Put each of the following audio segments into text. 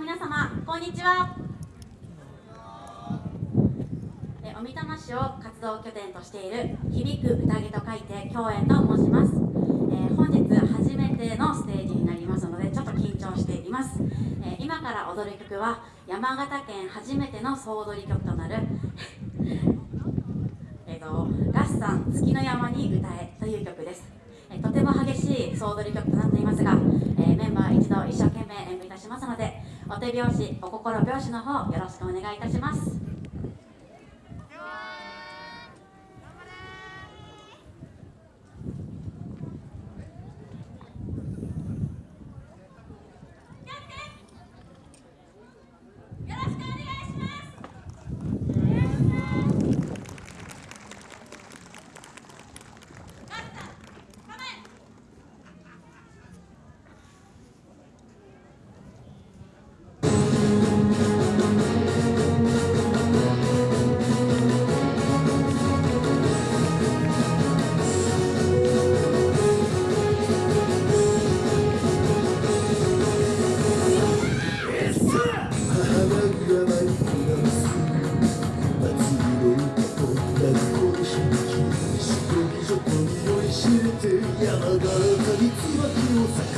皆様こんにちは。おみたま市を活動拠点としている響く宴と書いて共演と申します、えー本日初めてのステージになりますのでちょっと緊張しています、えー今から踊る曲は山形県初めての総踊り曲となる えーと「ラッサン月の山に歌え」という曲です。えーとても激しい総踊り曲となっていますが、えーメンバー一同一生懸命演舞いたしますのでお手拍子お心拍子の方よろしくお願いいたします。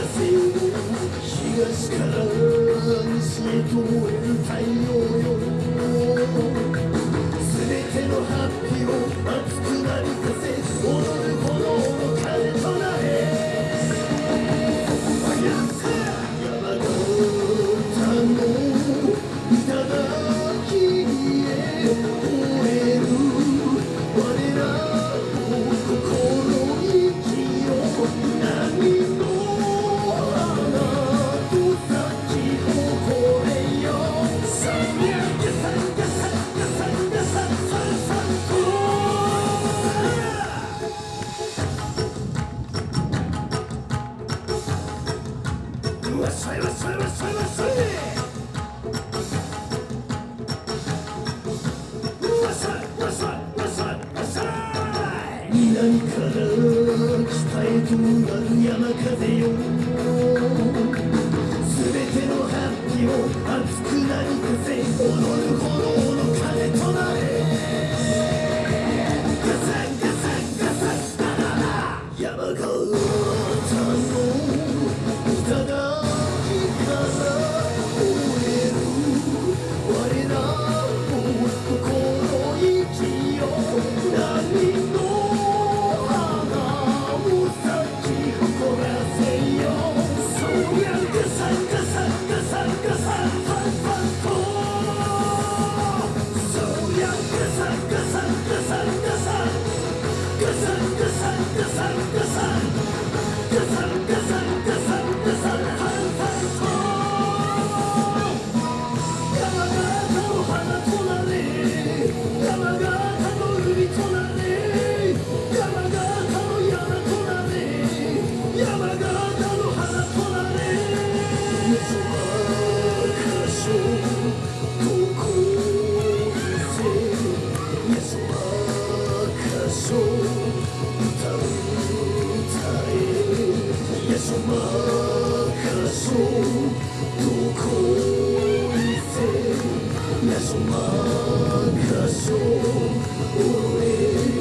風東から西へと燃える太陽よ全てのハッピーを熱くなりか南から北へとなる山風よすべてのハッピーを熱くなびかせ踊る炎の鐘となれガサンガサンガサンダララ山形の頂 Yes, sir. Yes, sir. Yes, sir. Mesumar Kasum Urim